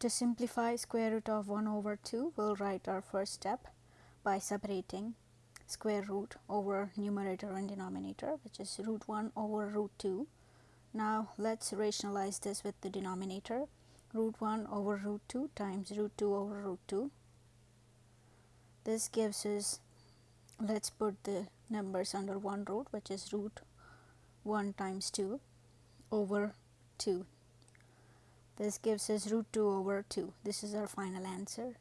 To simplify square root of 1 over 2, we'll write our first step by separating square root over numerator and denominator which is root 1 over root 2. Now let's rationalize this with the denominator root 1 over root 2 times root 2 over root 2. This gives us let's put the numbers under one root which is root 1 times 2 over 2 this gives us root 2 over 2. This is our final answer.